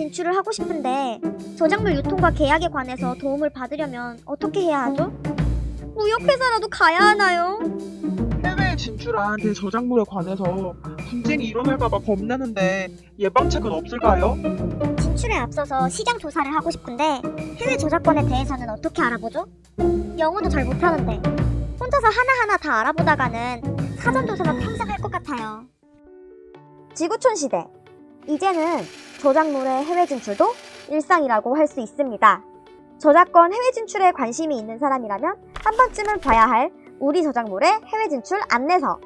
진출을 하고 싶은데 저작물 유통과 계약에 관해서 도움을 받으려면 어떻게 해야 하죠? 무역회사라도 가야 하나요? 해외에 진출한 대저작물에 관해서 분쟁이 일어날까봐 겁나는데 예방책은 없을까요? 진출에 앞서서 시장 조사를 하고 싶은데 해외 저작권에 대해서는 어떻게 알아보죠? 영어도 잘 못하는데 혼자서 하나하나 다 알아보다가는 사전 조사가 평생 할 것 같아요. 지구촌 시대 이제는 저작물의 해외 진출도 일상이라고 할 수 있습니다. 저작권 해외 진출에 관심이 있는 사람이라면 한 번쯤은 봐야 할 우리 저작물의 해외 진출 안내서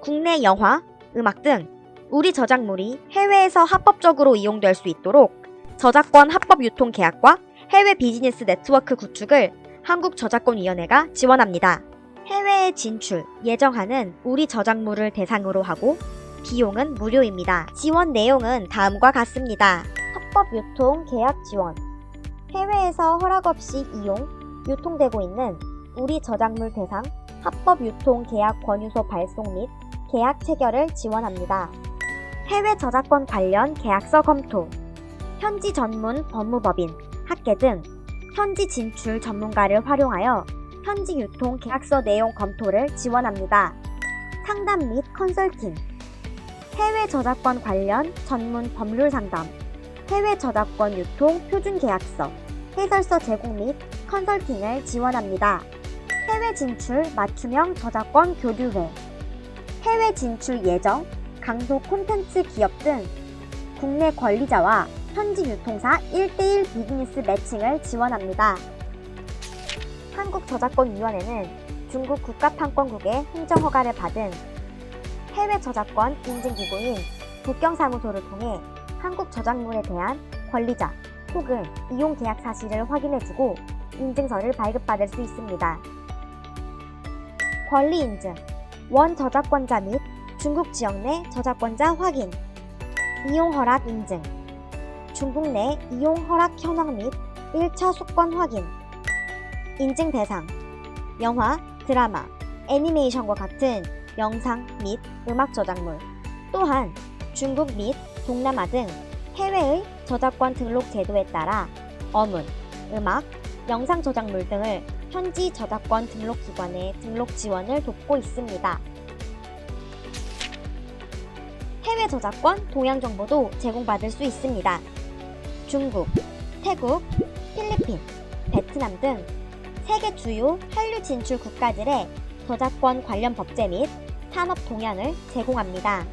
국내 영화, 음악 등 우리 저작물이 해외에서 합법적으로 이용될 수 있도록 저작권 합법 유통 계약과 해외 비즈니스 네트워크 구축을 한국저작권위원회가 지원합니다. 해외에 진출, 예정하는 우리 저작물을 대상으로 하고 비용은 무료입니다. 지원 내용은 다음과 같습니다. 합법 유통 계약 지원 해외에서 허락 없이 이용, 유통되고 있는 우리 저작물 대상 합법 유통 계약 권유소 발송 및 계약 체결을 지원합니다. 해외 저작권 관련 계약서 검토, 현지 전문 법무법인, 학계 등 현지 진출 전문가를 활용하여 현지 유통 계약서 내용 검토를 지원합니다. 상담 및 컨설팅, 해외 저작권 관련 전문 법률 상담, 해외 저작권 유통 표준 계약서, 해설서 제공 및 컨설팅을 지원합니다. 해외 진출 맞춤형 저작권 교류회, 해외 진출 예정, 강소 콘텐츠 기업 등 국내 권리자와 현지 유통사 1대1 비즈니스 매칭을 지원합니다. 한국저작권위원회는 중국 국가판권국의 행정허가를 받은 해외 저작권 인증기구인 국경사무소를 통해 한국 저작물에 대한 권리자 혹은 이용 계약 사실을 확인해주고 인증서를 발급받을 수 있습니다. 권리 인증, 원 저작권자 및 중국 지역 내 저작권자 확인, 이용 허락 인증, 중국 내 이용 허락 현황 및 1차 속권 확인, 인증 대상, 영화, 드라마, 애니메이션과 같은 영상 및 음악 저작물, 또한 중국 및 동남아 등 해외의 저작권 등록 제도에 따라 어문, 음악, 영상 저작물 등을 현지 저작권 등록기관의 등록 지원을 돕고 있습니다. 해외 저작권 동향 정보도 제공받을 수 있습니다. 중국, 태국, 필리핀, 베트남 등 세계 주요 한류 진출 국가들의 저작권 관련 법제 및 산업 동향을 제공합니다.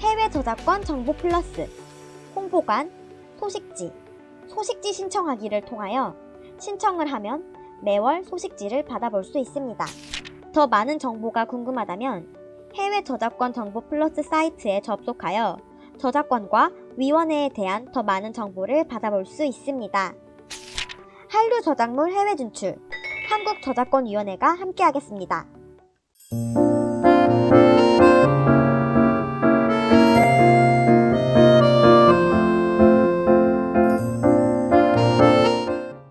해외 저작권 정보 플러스, 홍보관, 소식지, 소식지 신청하기를 통하여 신청을 하면 매월 소식지를 받아볼 수 있습니다. 더 많은 정보가 궁금하다면 해외 저작권 정보 플러스 사이트에 접속하여 저작권과 위원회에 대한 더 많은 정보를 받아볼 수 있습니다. 한류 저작물 해외 진출 한국저작권위원회가 함께하겠습니다.